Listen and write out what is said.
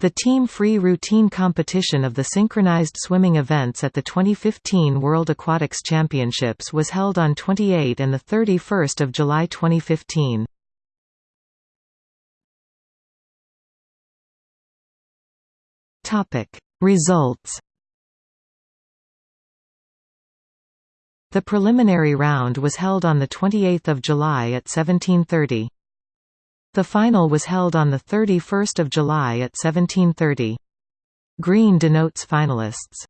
The team free routine competition of the synchronized swimming events at the 2015 World Aquatics Championships was held on 28 and 31 July 2015. Results The preliminary round was held on 28 July at 1730. The final was held on 31 July at 1730. Green denotes finalists.